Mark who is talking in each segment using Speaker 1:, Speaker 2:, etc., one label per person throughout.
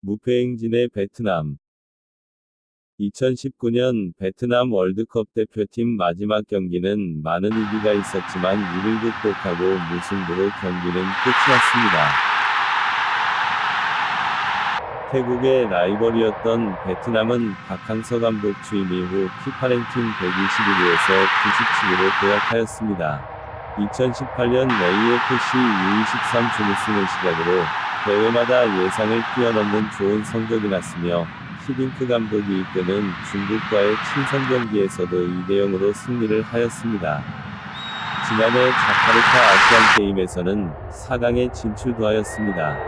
Speaker 1: 무패행진의 베트남 2019년 베트남 월드컵 대표팀 마지막 경기는 많은 위기가 있었지만 이를 극복하고 무승부로 경기는 끝이 났습니다. 태국의 라이벌이었던 베트남은 박항서 감독 취임 이후 피파 랭킹 121위에서 97위로 도약하였습니다. 2018년 AFC U23 준우승을 시작으로 대회마다 예상을 뛰어넘는 좋은 성적이 났으며 히딩크 감독이 이끄는 중국과의 친선 경기에서도 2대0으로 승리를 하였습니다. 지난해 자카르타 아시안 게임에서는 4강에 진출도 하였습니다.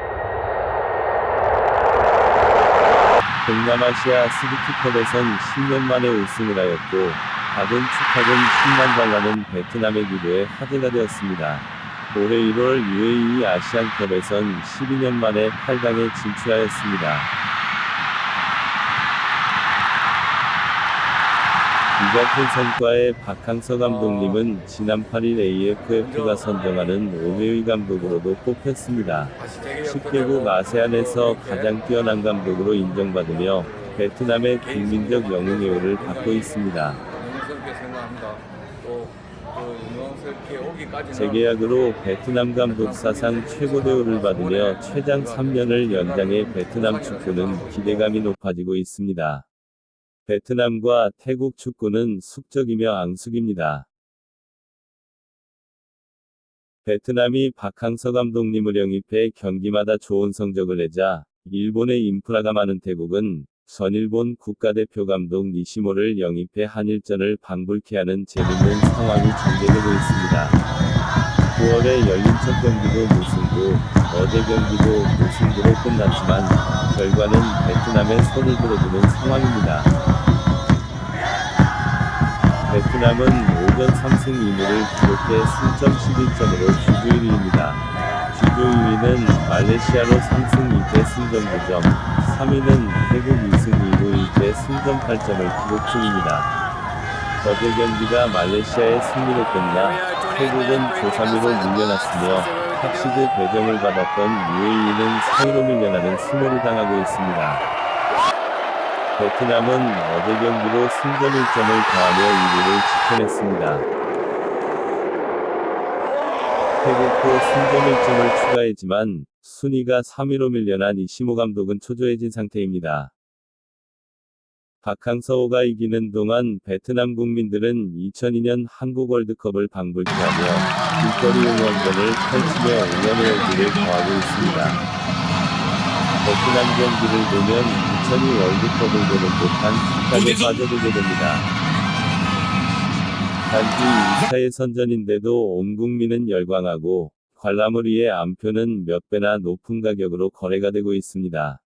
Speaker 1: 동남아시아 스리키컵에선 10년 만에 우승을 하였고, 박은 축하금 10만 달러는 베트남의 기부에 화제가 되었습니다. 올해 1월 UAE 아시안컵에선 12년 만에 8강에 진출하였습니다. 이 같은 성과에 박항서 감독님은 지난 8일 AFF가 선정하는 5회의 감독으로도 뽑혔습니다. 10개국 아세안에서 가장 뛰어난 감독으로 인정받으며 베트남의 국민적 영웅회호를 받고 있습니다. 재계약으로 베트남 감독 사상 최고 대우를 받으며 최장 3년을 연장해 베트남 축구는 기대감이 높아지고 있습니다. 베트남과 태국 축구는 숙적이며 앙숙입니다. 베트남이 박항서 감독님을 영입해 경기마다 좋은 성적을 내자 일본의 인프라가 많은 태국은 전일본 국가대표 감독 니시모를 영입해 한일전을 방불케 하는 재밌는 상황이 전개되고 있습니다. 9월에 열린 첫 경기도 무승부, 어제 경기도 무승부로 끝났지만 결과는 베트남의 손을 들어주는 상황입니다. 베트남은 오전 3승 2무를 기록해 승점 11점으로 주주 1위입니다. 2위는 말레이시아로 3승 2패 승점 9점, 3위는 태국 2승 2무 1패 승점 8점을 기록 중입니다. 어제 경기가 말레이시아의 승리로 끝나 태국은 조3위로 밀려났으며 합시드 배정을 받았던 UAE는 4위로 밀려나는 수모를 당하고 있습니다. 베트남은 어제 경기로 승점 1점을 더하며 2위를 지켜냈습니다. 태국도 승점 1점을 추가했지만 순위가 3위로 밀려난 이시모 감독은 초조해진 상태입니다. 박항서호가 이기는 동안 베트남 국민들은 2002년 한국 월드컵을 방불케 하며 길거리 응원전을 펼치며 응원의 열기를 더하고 있습니다. 베트남 경기를 보면 2002 월드컵을 보는 듯한 축하에 빠져들게 됩니다. 단지 2차의 선전인데도 온 국민은 열광하고 관람을 위해 암표는 몇 배나 높은 가격으로 거래가 되고 있습니다.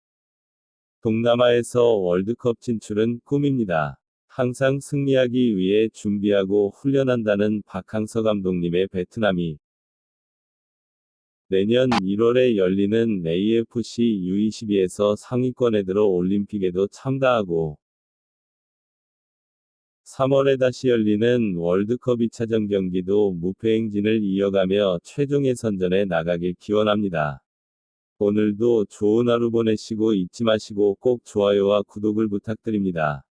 Speaker 1: 동남아에서 월드컵 진출은 꿈입니다. 항상 승리하기 위해 준비하고 훈련한다는 박항서 감독님의 베트남이 내년 1월에 열리는 AFC U22에서 상위권에 들어 올림픽에도 참가하고 3월에 다시 열리는 월드컵 2차전 경기도 무패 행진을 이어가며 최종 예선전에 나가길 기원합니다. 오늘도 좋은 하루 보내시고 잊지 마시고 꼭 좋아요와 구독을 부탁드립니다.